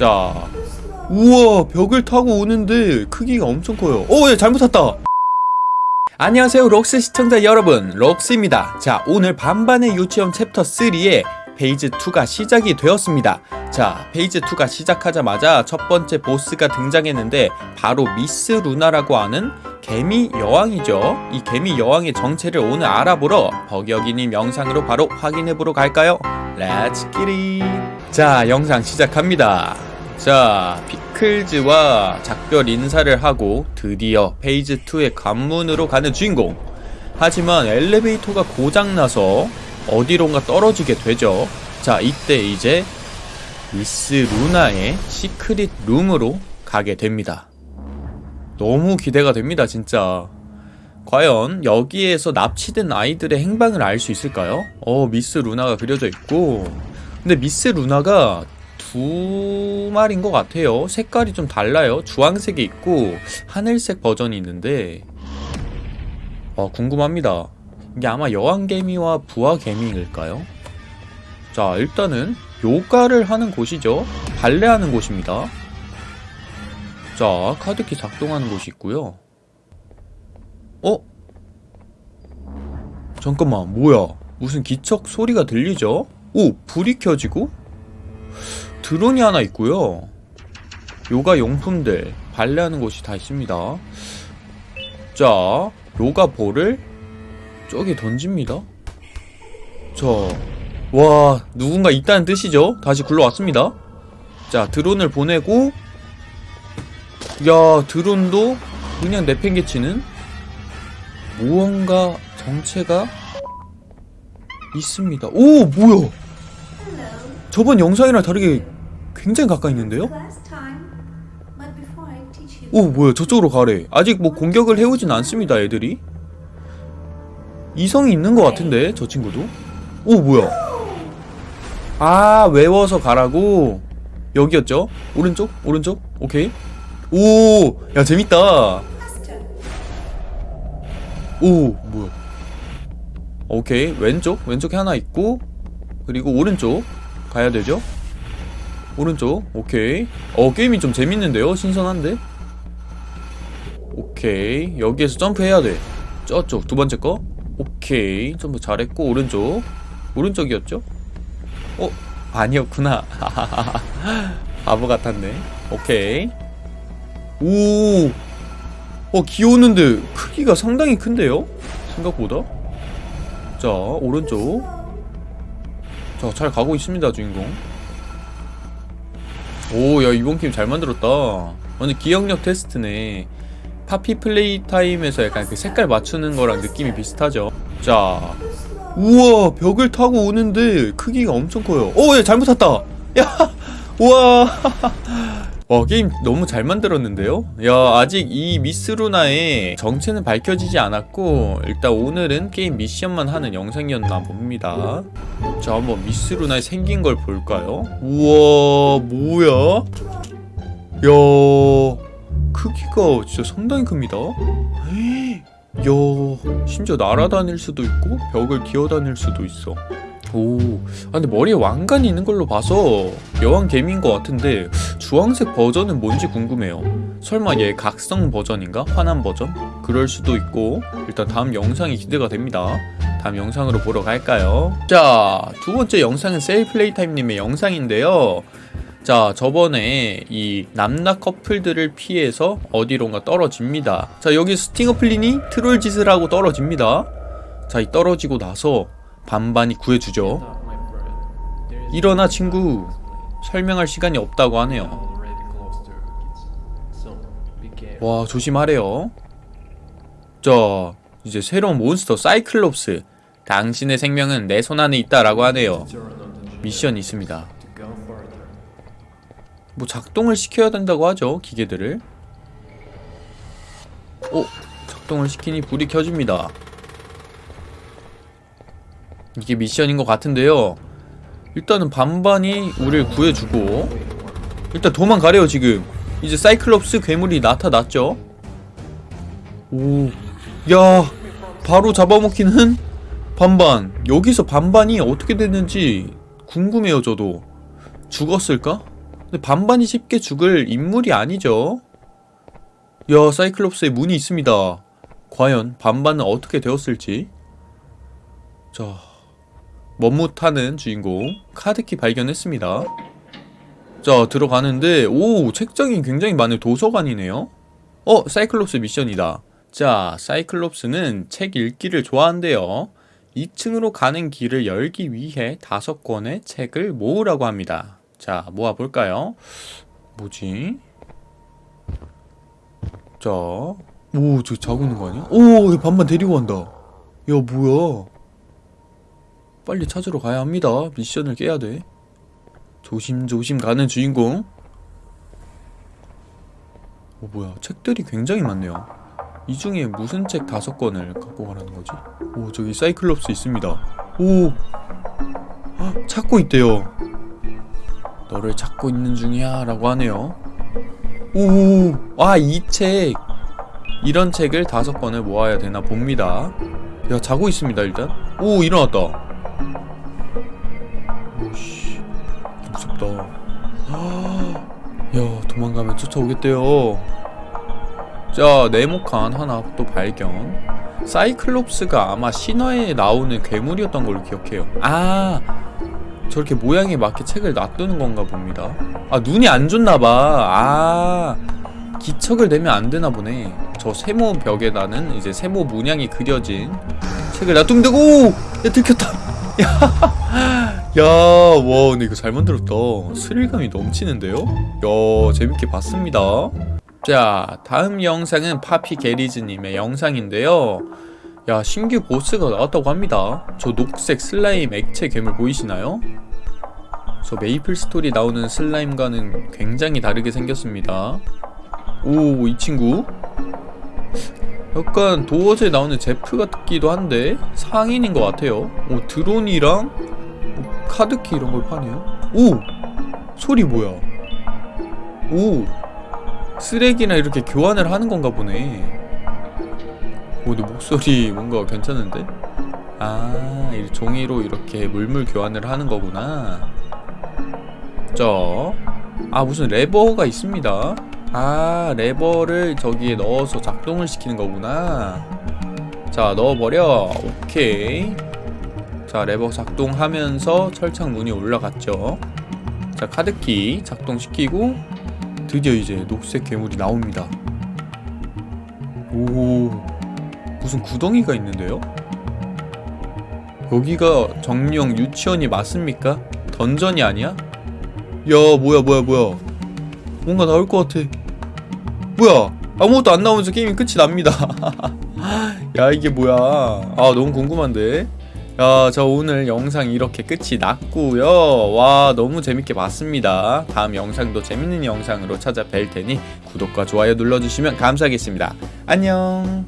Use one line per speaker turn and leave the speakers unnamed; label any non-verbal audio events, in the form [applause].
자 우와 벽을 타고 오는데 크기가 엄청 커요. 어, 예, 잘못 탔다. 안녕하세요 록스 시청자 여러분. 록스입니다. 자 오늘 반반의 유치원 챕터 3의 페이지 2가 시작이 되었습니다. 자 페이지 2가 시작하자마자 첫 번째 보스가 등장했는데 바로 미스 루나라고 하는 개미 여왕이죠. 이 개미 여왕의 정체를 오늘 알아보러 버격이님 영상으로 바로 확인해보러 갈까요? Let's get it 자 영상 시작합니다 자 피클즈와 작별 인사를 하고 드디어 페이지 2의 관문으로 가는 주인공. 하지만 엘리베이터가 고장나서 어디론가 떨어지게 되죠. 자 이때 이제 미스 루나의 secret room으로 가게 됩니다. 너무 기대가 됩니다 진짜. 과연 여기에서 납치된 아이들의 행방을 알 수 있을까요? 어 미스 루나가 그려져 있고. 근데 미스 루나가 두 마리인 것 같아요. 색깔이 좀 달라요. 주황색이 있고 하늘색 버전이 있는데. 어 궁금합니다. 이게 아마 여왕개미와 부하개미일까요? 자 일단은 요가를 하는 곳이죠. 발레하는 곳입니다. 자 카드키 작동하는 곳이 있고요. 어? 잠깐만 뭐야? 무슨 기척 소리가 들리죠? 오 불이 켜지고 드론이 하나 있고요. 요가 용품들 발레하는 곳이 다 있습니다. 자 요가 볼을 저기 던집니다. 자와 누군가 있다는 뜻이죠? 다시 굴러왔습니다. 자 드론을 보내고 야 드론도 그냥 내팽개치는 무언가 정체가 있습니다. 오 뭐야? 저번 영상이랑 다르게 굉장히 가까이 있는데요? 오 뭐야 저쪽으로 가래. 아직 뭐 공격을 해오진 않습니다 애들이. 이성이 있는 것 같은데 저 친구도? 오 뭐야? 아 외워서 가라고. 여기였죠? 오른쪽? 오른쪽? 오케이. 오 야 재밌다. 오 뭐야? 오케이. 왼쪽? 왼쪽에 하나 있고 그리고 오른쪽 가야 되죠 오른쪽. 오케이. 어 게임이 좀 재밌는데요? 신선한데? 오케이. 여기에서 점프해야 돼. 저쪽 두 번째 거? 오케이. 점프 잘했고 오른쪽. 오른쪽이었죠? 어 아니었구나. [laughs] 바보 같았네. 오케이. 오. 어, 귀여웠는데 크기가 상당히 큰데요? 생각보다? 자, 오른쪽. 자, 잘 가고 있습니다, 주인공. 오, 야, 이번 게임 잘 만들었다. 완전 기억력 테스트네. 파피 플레이 타임에서 약간 그 색깔 맞추는 거랑 느낌이 비슷하죠. 자. 우와, 벽을 타고 오는데 크기가 엄청 커요. 오, 야, 잘못 탔다. 야, [laughs] 우와. 와 게임 너무 잘 만들었는데요? 야 아직 이 미스루나의 정체는 밝혀지지 않았고 일단 오늘은 게임 미션만 하는 영상이었나 봅니다 자 한번 미스루나의 생긴 걸 볼까요? 우와 뭐야? 야 크기가 진짜 상당히 큽니다 야 심지어 날아다닐 수도 있고 벽을 기어다닐 수도 있어 오, 아 근데 머리에 왕관이 있는 걸로 봐서 여왕 개미인 것 같은데 주황색 버전은 뭔지 궁금해요. 설마 얘 각성 버전인가? 환한 버전? 그럴 수도 있고 일단 다음 영상이 기대가 됩니다. 다음 영상으로 보러 갈까요? 자, 두 번째 영상은 세일플레이타임님의 영상인데요. 자, 저번에 이 남나 커플들을 피해서 어디론가 떨어집니다. 자, 여기 스팅어플린이 트롤 짓을 하고 떨어집니다. 자, 이 떨어지고 나서 반반이 구해주죠. 일어나 친구. 설명할 시간이 없다고 하네요. 와 조심하래요. 자 이제 새로운 몬스터 사이클롭스. 당신의 생명은 내 손 안에 있다라고 하네요. 미션이 있습니다. 뭐 작동을 시켜야 된다고 하죠 기계들을. 오 작동을 시키니 불이 켜집니다. 이게 미션인 것 같은데요. 일단은 반반이 우리를 구해주고 일단 도망가래요 지금 이제 사이클롭스 괴물이 나타났죠 오야 바로 잡아먹히는 반반 여기서 반반이 어떻게 됐는지 궁금해요 저도 죽었을까? 근데 반반이 쉽게 죽을 인물이 아니죠. 야, 사이클롭스의 문이 있습니다. 과연 반반은 어떻게 되었을지. 자, 멋뭇하는 주인공 카드키 발견했습니다. 자, 들어가는데 오, 책장이 굉장히 많은 도서관이네요. 어, 사이클롭스 미션이다. 자, 사이클롭스는 책 읽기를 좋아한대요. 2층으로 가는 길을 열기 위해 다섯 권의 책을 모으라고 합니다. 자, 모아볼까요? 뭐지? 자, 오, 저 자고 있는 거 아니야? 오, 반반 데리고 간다. 야, 뭐야? 빨리 찾으러 가야 합니다. 미션을 깨야 돼. 조심조심 가는 주인공. 오, 뭐야? 책들이 굉장히 많네요. 이 중에 무슨 책 다섯 권을 갖고 가라는 거지? 오, 저기 사이클롭스 있습니다. 오, 헉, 찾고 있대요. 너를 찾고 있는 중이야 라고 하네요. 오, 아, 이 책. 이런 책을 다섯 권을 모아야 되나 봅니다. 야, 자고 있습니다, 일단. 오, 일어났다. 도망가면 쫓아오겠대요. 자, 네모칸 하나 또 발견. 사이클롭스가 아마 신화에 나오는 괴물이었던 걸로 기억해요. 아, 저렇게 모양에 맞게 책을 놔두는 건가 봅니다. 아, 눈이 안 좋나봐. 아, 기척을 내면 안 되나 보네. 저 세모 벽에다는 이제 세모 문양이 그려진 책을 놔두면 되고, 오! 야, 들켰다. [laughs] 야, 야, 와, 근데 이거 잘 만들었다. 스릴감이 넘치는데요? 야, 재밌게 봤습니다. 자, 다음 영상은 파피 게리즈님의 영상인데요. 야, 신규 보스가 나왔다고 합니다. 저 녹색 슬라임 액체 괴물 보이시나요? 저 메이플 스토리 나오는 슬라임과는 굉장히 다르게 생겼습니다. 오, 이 친구. 약간 도어즈에 나오는 제프 같기도 한데 상인인 것 같아요. 오, 드론이랑 뭐 카드키 이런 걸 파네요. 오! 소리 뭐야? 오! 쓰레기나 이렇게 교환을 하는 건가 보네. 오, 근데 목소리 뭔가 괜찮은데? 아, 이 종이로 이렇게 물물 교환을 하는 거구나. 자, 아, 무슨 레버가 있습니다. 아, 레버를 저기에 넣어서 작동을 시키는 거구나. 자, 넣어버려. 오케이. 자, 레버 작동하면서 철창 문이 올라갔죠. 자, 카드키 작동시키고 드디어 이제 녹색 괴물이 나옵니다. 오, 무슨 구덩이가 있는데요? 여기가 정령 유치원이 맞습니까? 던전이 아니야? 야, 뭐야, 뭐야, 뭐야. 뭔가 나올 것 같아. 뭐야? 아무것도 안 나오면서 게임이 끝이 납니다. [laughs] 야, 이게 뭐야. 아, 너무 궁금한데. 야, 저 오늘 영상 이렇게 끝이 났고요. 와, 너무 재밌게 봤습니다. 다음 영상도 재밌는 영상으로 찾아뵐 테니 구독과 좋아요 눌러주시면 감사하겠습니다. 안녕.